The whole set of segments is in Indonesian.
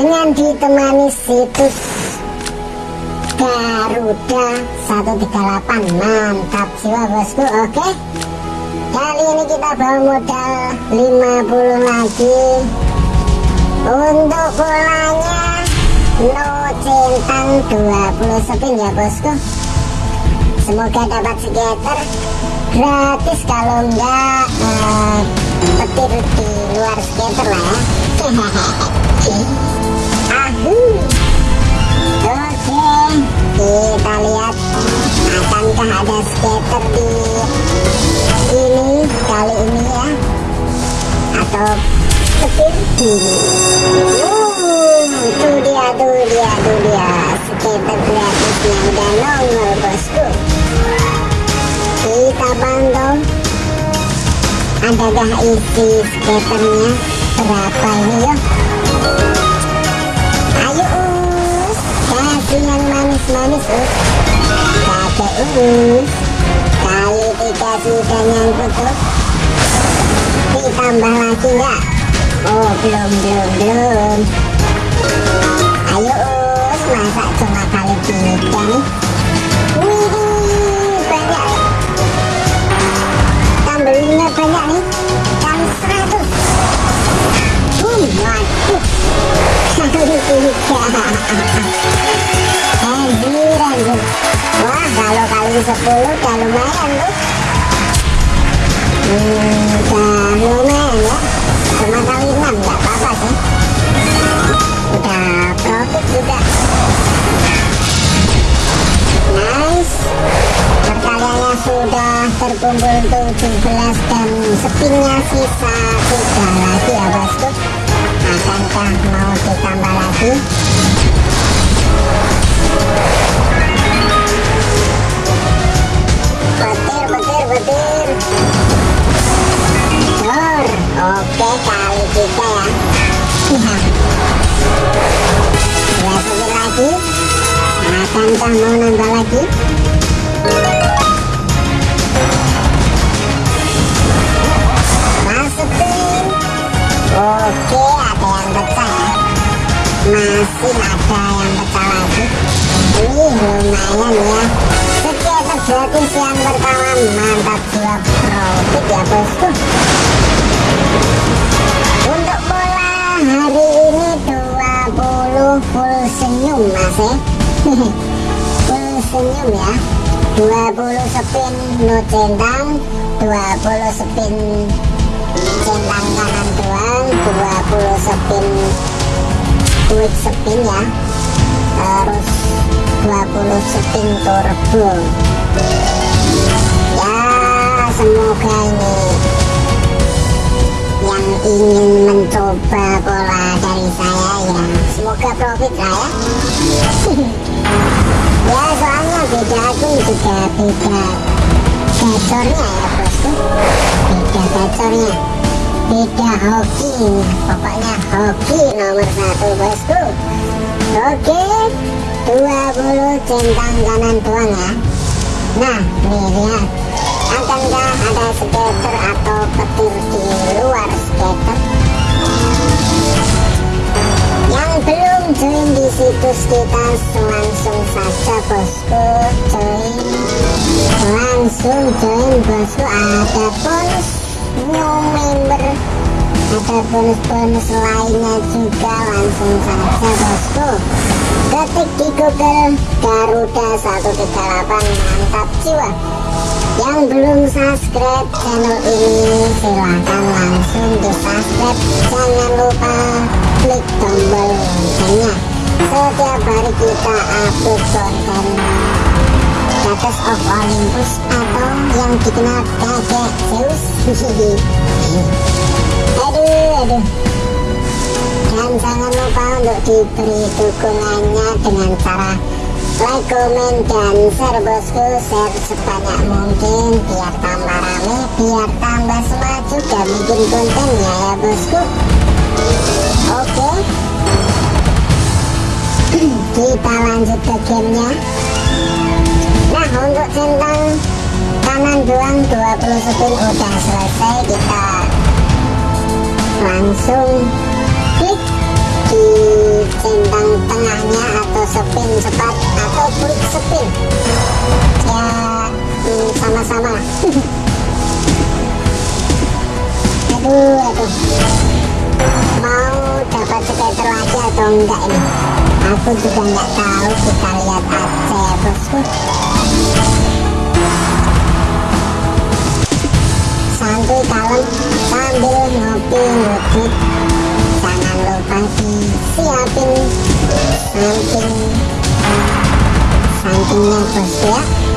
Dengan ditemani situs Garuda 138 Mantap jiwa bosku Oke? Kali ini kita bawa modal 50 lagi. Untuk bolanya no centang 20 spin ya bosku. Semoga dapat skater gratis kalau enggak uh, petir di luar skater lah ya kita lihat. Akankah ada skater di ini kali ini ya. Atau petir tinggi. Itu dia tuh dia tuh dia. Skater gratisnya udah nongol bosku. Kita pantau adakah isi skaternya? Berapa ini yuk? Ayo us kasih yang manis-manis us kakek us kali tiga sudah nyangkut tuh ditambah lagi enggak? Oh belum belum belum. Ayo us masa cuma kali tiga nih terkumpul 17 dan spinnya sisa 3 lagi ya bosku akankah mau ditambah lagi. Petir petir petir Dor, oke kali tiga ya. Spin lagi. Akankah mau nambah lagi ada yang pecah lagi ini lumayan ya sekitar gratis yang pertama mantap dua profit ya bosku untuk bola hari ini 20 full senyum mas ya full senyum ya 20 spin no centang 20 spin centang kanan doang 20 spin quick spin ya. Terus 20 spin turbo. Ya semoga ini yang ingin mencoba pola dari saya ya. Semoga profit lah ya. Ya soalnya beda akun juga beda gacornya ya bosku. Beda gacornya beda hoki. Pokoknya hoki nomor satu bosku. Oke 20 centang kanan doang ya. Nah nih lihat. Akankah ada skater atau petir di luar skater? Yang belum join di situs kita langsung saja bosku join. Langsung join bosku. Ada bonus new member ada bonus-bonus lainnya juga langsung saja bosku. Ketik di google Garuda 138 mantap jiwa. Yang belum subscribe channel ini silahkan langsung di subscribe jangan lupa klik tombol loncengnya. Setiap hari kita upload konten. Status of Olympus yang dikenal kakek Zeus. Aduh aduh. Dan jangan lupa untuk diberi dukungannya dengan cara like, komen, dan share bosku. Share sebanyak mungkin biar tambah rame biar tambah semangat juga bikin kontennya ya bosku. Oke. Kita lanjut ke gamenya. Nah untuk centang kanan doang 20 spin udah selesai kita langsung klik di centang tengahnya atau spin cepat atau klik spin. Ya sama-sama. Hmm, aduh aduh. Mau dapat skater lagi atau enggak ini? Aku juga nggak tahu kita lihat aja ya bosku kalem sambil ngopi ngutip jangan lupa disiapin. Samping sampingnya bos ya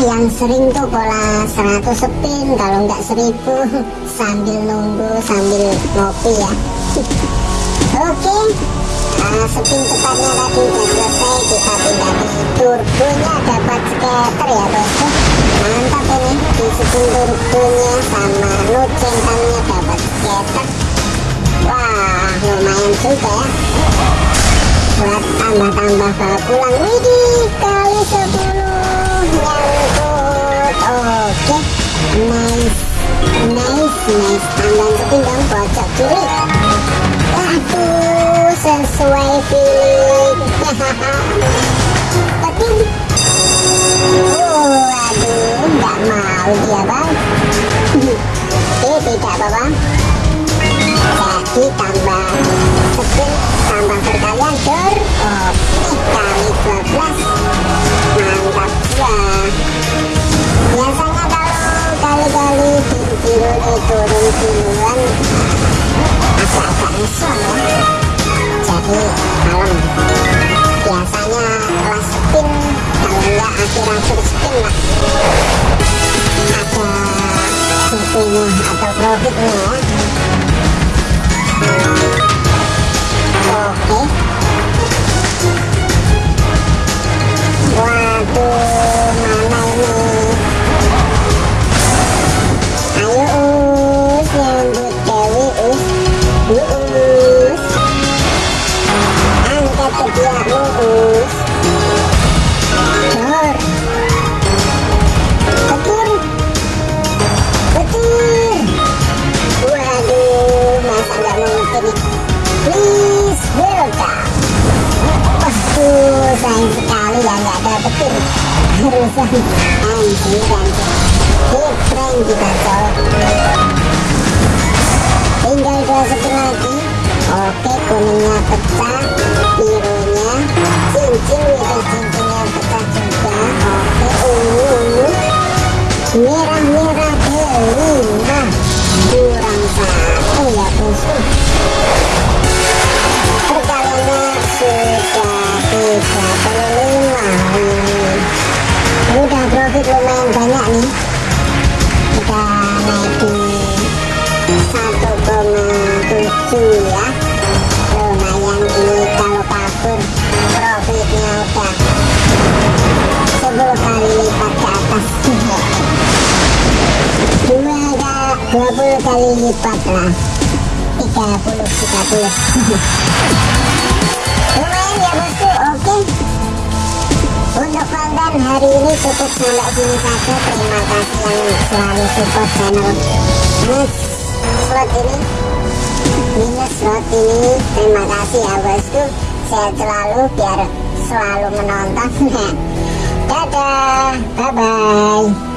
yang sering tuh pola 100 spin kalau nggak 1000 sambil nunggu sambil ngopi ya. Oke nah, spin cepatnya tadi udah selesai kita pindah di turbonya dapat scatter ya bosku mantap ini di spin turbonya sama nut centangnya dapat scatter wah lumayan juga ya. Buat tambah-tambah ke pulang widih kali 10 nice nice nice tambahan spin dong pojok kiri waduh sesuai feeling. Petin oh aduh nggak mau dia bang eh tidak apa-apa. Jadi tambah spin tambah perkalian dor turun duluan agak-agak nyesel ya jadi malam biasanya kelas spin kalau enggak akhir-akhir spin lah ada atau profitnya ya oke. waduh harusnya anjir anjir hit prank kita cowok tinggal dua spin lagi oke kuningnya pecah birunya cincin itu cincinnya lah 30 30 lumayan ya bosku oke untuk konten hari ini cukup sampai sini saja terima kasih yang selalu support channel minus slot ini minus slot ini terima kasih ya bosku sehat selalu biar selalu menonton. Dadah bye bye